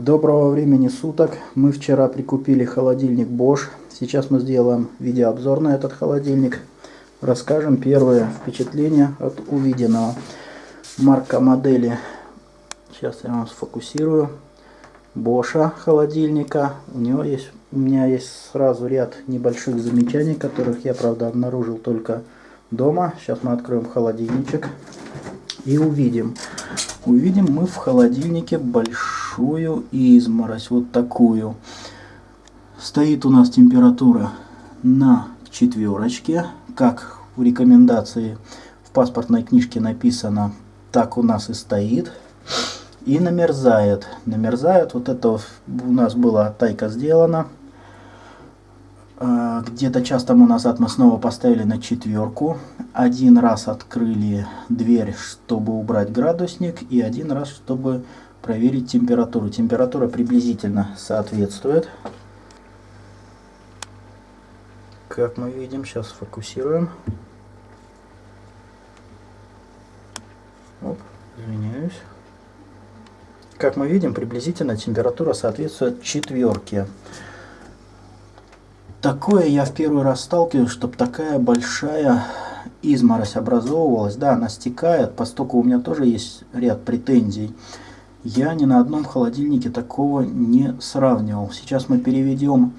Доброго времени суток. Мы вчера прикупили холодильник Bosch. Сейчас мы сделаем видеообзор на этот холодильник. Расскажем первые впечатления от увиденного. Марка модели. Сейчас я вам сфокусирую. Боша холодильника. У него есть, у меня есть сразу ряд небольших замечаний, которых я, правда, обнаружил только дома. Сейчас мы откроем холодильничек и увидим. Увидим мы в холодильнике большую изморозь, вот такую. Стоит у нас температура на четверочке, как в рекомендации в паспортной книжке написано, так у нас и стоит. И намерзает. Намерзает, вот это у нас была тайка сделана. А, где-то час тому назад мы снова поставили на четверку. Один раз открыли дверь, чтобы убрать градусник, и один раз, чтобы проверить температуру. Температура приблизительно соответствует. Как мы видим, сейчас фокусируем. Оп, извиняюсь. Как мы видим, приблизительно температура соответствует четверке. Такое я в первый раз сталкиваюсь, чтобы такая большая изморозь образовывалась. Да, она стекает, поскольку у меня тоже есть ряд претензий. Я ни на одном холодильнике такого не сравнивал. Сейчас мы переведем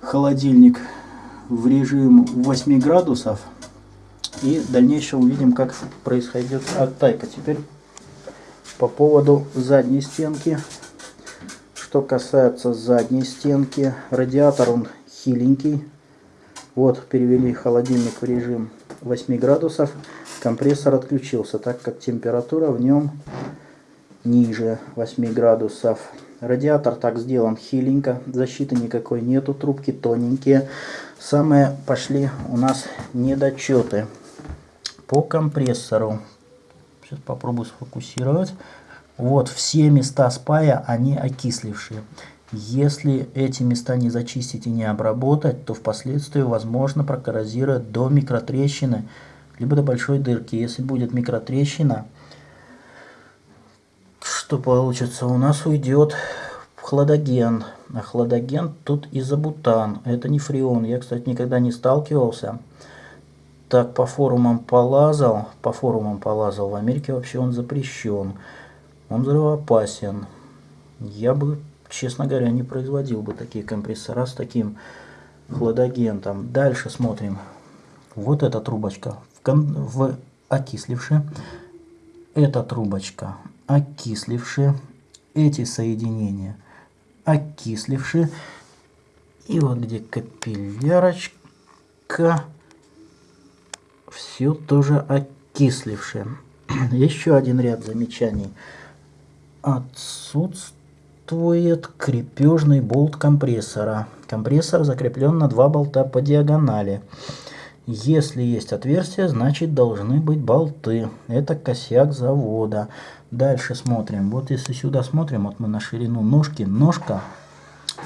холодильник в режим 8 градусов. И дальнейшее увидим, как происходит оттайка. Теперь по поводу задней стенки. Что касается задней стенки, радиатор он хиленький. Вот, перевели холодильник в режим 8 градусов. Компрессор отключился, так как температура в нем ниже 8 градусов. Радиатор так сделан хиленько, защиты никакой нету, трубки тоненькие. Самые пошли у нас недочеты по компрессору. Сейчас попробую сфокусировать. Вот все места спая, они окислившие. Если эти места не зачистить и не обработать, то впоследствии возможно прокоррозировать до микротрещины, либо до большой дырки. Если будет микротрещина, что получится? У нас уйдет хладоген. А хладоген тут изобутан. Это не фреон. Я, кстати, никогда не сталкивался. Так, по форумам полазал. По форумам полазал. В Америке вообще он запрещен. Он взрывоопасен. Я бы честно говоря, не производил бы такие компрессора с таким хладагентом. Дальше смотрим. Вот эта трубочка в, в окисливши. Эта трубочка окисливши. Эти соединения окисливши. И вот где капиллярочка. Все тоже окислившее. Еще один ряд замечаний. Отсутствует отсутствует крепежный болт компрессора. Компрессор закреплен на два болта по диагонали. Если есть отверстие, значит должны быть болты. Это косяк завода. Дальше смотрим. Вот если сюда смотрим, вот мы на ширину ножки. Ножка,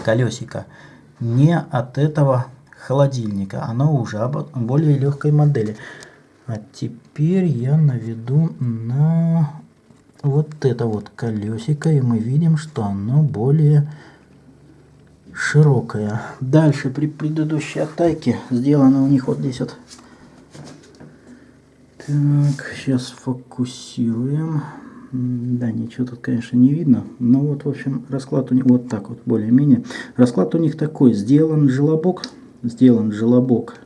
колесико, не от этого холодильника. Оно уже об более легкой модели. А теперь я наведу на вот это вот колесико, и мы видим, что оно более широкое. Дальше при предыдущей оттайке сделано у них вот здесь вот. Так, сейчас фокусируем. Да, ничего тут, конечно, не видно. Но вот, в общем, расклад у них вот так вот, более-менее. Расклад у них такой. Сделан желобок. Сделан желобок.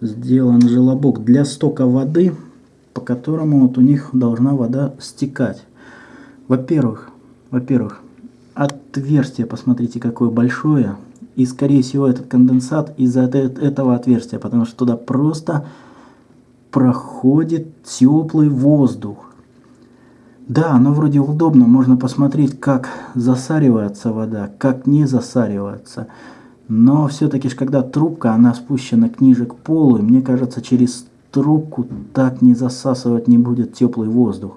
Сделан желобок для стока воды которому вот у них должна вода стекать. Во-первых, во-первых, отверстие, посмотрите, какое большое. И, скорее всего, этот конденсат из-за этого отверстия, потому что туда просто проходит теплый воздух. Да, оно вроде удобно, можно посмотреть, как засаривается вода, как не засаривается. Но все-таки, когда трубка, она спущена ниже к полу, и мне кажется, через трубку так не засасывать не будет теплый воздух.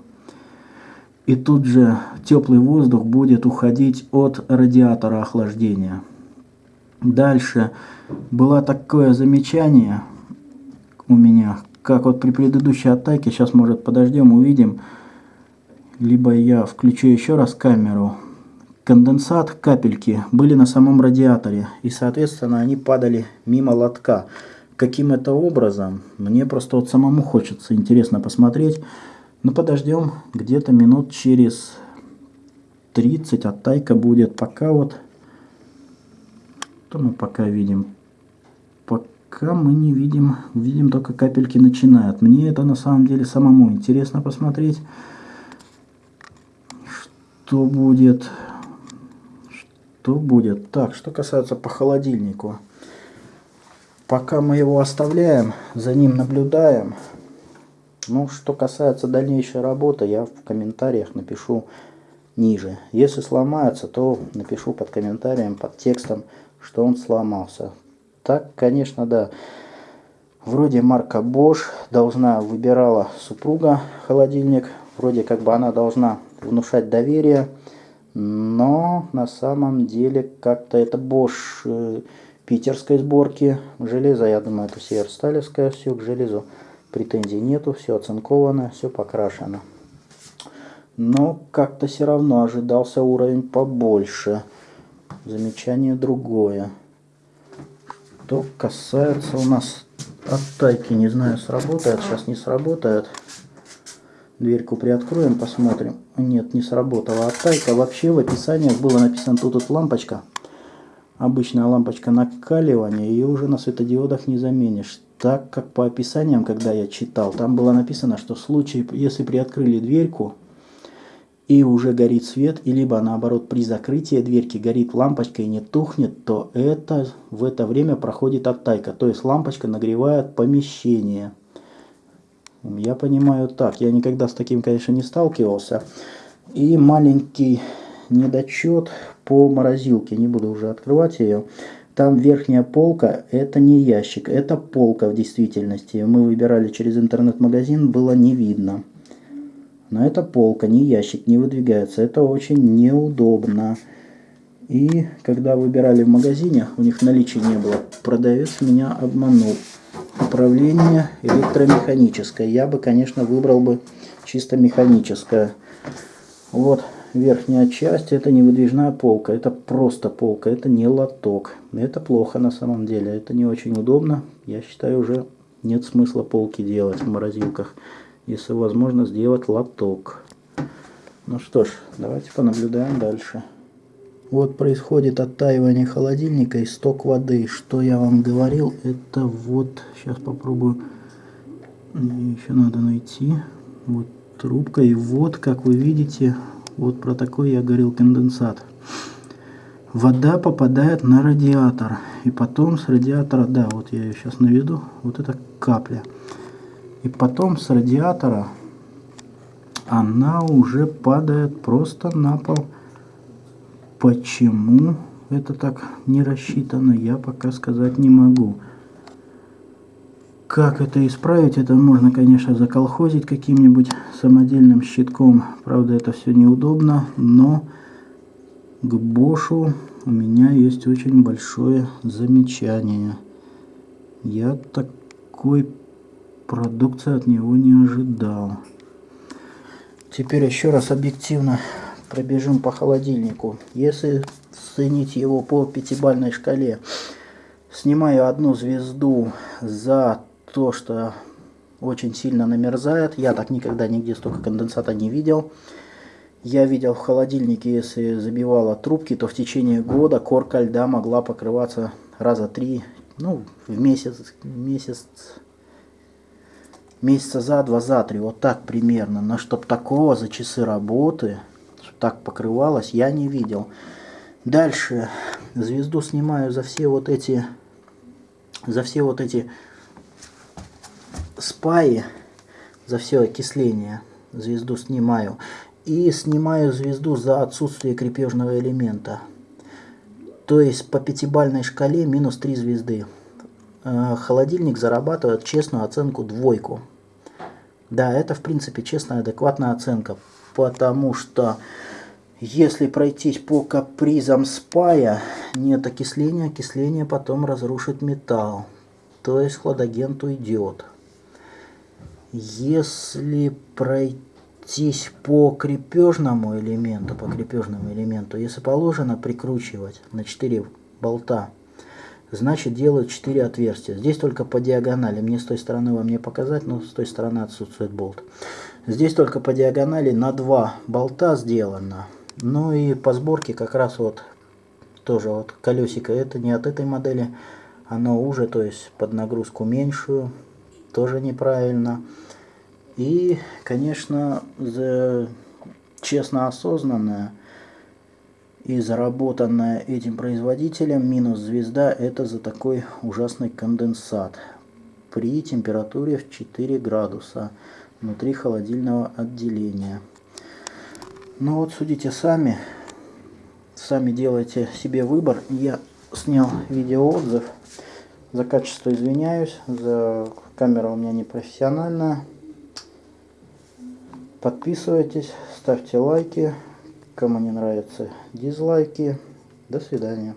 И тут же теплый воздух будет уходить от радиатора охлаждения. Дальше было такое замечание у меня, как вот при предыдущей атаке, сейчас может подождем, увидим, либо я включу еще раз камеру, конденсат, капельки были на самом радиаторе. И, соответственно, они падали мимо лотка. Каким это образом? Мне просто вот самому хочется интересно посмотреть. Ну, подождем где-то минут через 30 оттайка будет. Пока вот, что мы пока видим? Пока мы не видим, видим только капельки начинают. Мне это на самом деле самому интересно посмотреть, что будет. Что будет? Так, что касается по холодильнику. Пока мы его оставляем, за ним наблюдаем. Ну, что касается дальнейшей работы, я в комментариях напишу ниже. Если сломается, то напишу под комментарием, под текстом, что он сломался. Так, конечно, да. Вроде марка Bosch должна выбирала супруга холодильник. Вроде как бы она должна внушать доверие. Но на самом деле как-то это Bosch питерской сборки. Железо, я думаю, это северсталевское все к железу. Претензий нету, все оцинковано, все покрашено. Но как-то все равно ожидался уровень побольше. Замечание другое. Что касается у нас оттайки, не знаю, сработает, сейчас не сработает. Дверьку приоткроем, посмотрим. Нет, не сработала оттайка. Вообще в описании было написано тут вот лампочка. Обычная лампочка накаливания, ее уже на светодиодах не заменишь так как по описаниям, когда я читал, там было написано, что в случае, если приоткрыли дверьку и уже горит свет, и либо наоборот при закрытии дверки горит лампочка и не тухнет, то это в это время проходит оттайка, то есть лампочка нагревает помещение. Я понимаю так, я никогда с таким, конечно, не сталкивался. И маленький недочет по морозилке, не буду уже открывать ее. Там верхняя полка, это не ящик, это полка в действительности. Мы выбирали через интернет-магазин, было не видно. Но это полка, не ящик, не выдвигается. Это очень неудобно. И когда выбирали в магазине, у них наличия не было. Продавец меня обманул. Управление электромеханическое. Я бы, конечно, выбрал бы чисто механическое. Вот верхняя часть это не выдвижная полка, это просто полка, это не лоток. Это плохо на самом деле, это не очень удобно. Я считаю, уже нет смысла полки делать в морозилках, если возможно сделать лоток. Ну что ж, давайте понаблюдаем дальше. Вот происходит оттаивание холодильника и сток воды. Что я вам говорил, это вот, сейчас попробую, еще надо найти. Вот трубка и вот, как вы видите, вот про такой я говорил конденсат. Вода попадает на радиатор. И потом с радиатора, да, вот я ее сейчас наведу, вот это капля. И потом с радиатора она уже падает просто на пол. Почему это так не рассчитано, я пока сказать не могу. Как это исправить? Это можно, конечно, заколхозить каким-нибудь самодельным щитком. Правда, это все неудобно, но к Бошу у меня есть очень большое замечание. Я такой продукции от него не ожидал. Теперь еще раз объективно пробежим по холодильнику. Если ценить его по пятибальной шкале, снимаю одну звезду за то, что очень сильно намерзает. Я так никогда нигде столько конденсата не видел. Я видел в холодильнике, если забивала трубки, то в течение года корка льда могла покрываться раза три, ну, в месяц, месяц, месяца за два, за три, вот так примерно. Но чтоб такого за часы работы, чтоб так покрывалось, я не видел. Дальше звезду снимаю за все вот эти, за все вот эти спаи за все окисление. Звезду снимаю. И снимаю звезду за отсутствие крепежного элемента. То есть по пятибальной шкале минус 3 звезды. Э, холодильник зарабатывает честную оценку двойку. Да, это в принципе честная, адекватная оценка. Потому что если пройтись по капризам спая, нет окисления, окисление потом разрушит металл. То есть хладагент уйдет. Если пройтись по крепежному элементу, по крепежному элементу, если положено прикручивать на 4 болта, значит делают 4 отверстия. Здесь только по диагонали. Мне с той стороны вам не показать, но с той стороны отсутствует болт. Здесь только по диагонали на 2 болта сделано. Ну и по сборке как раз вот тоже вот колесико. Это не от этой модели. Оно уже, то есть под нагрузку меньшую. Тоже неправильно. И, конечно, за честно осознанное и заработанная этим производителем минус звезда это за такой ужасный конденсат при температуре в 4 градуса внутри холодильного отделения. Ну вот судите сами, сами делайте себе выбор. Я снял видеоотзыв. За качество извиняюсь, за камера у меня не профессиональная. Подписывайтесь, ставьте лайки. Кому не нравятся дизлайки. До свидания.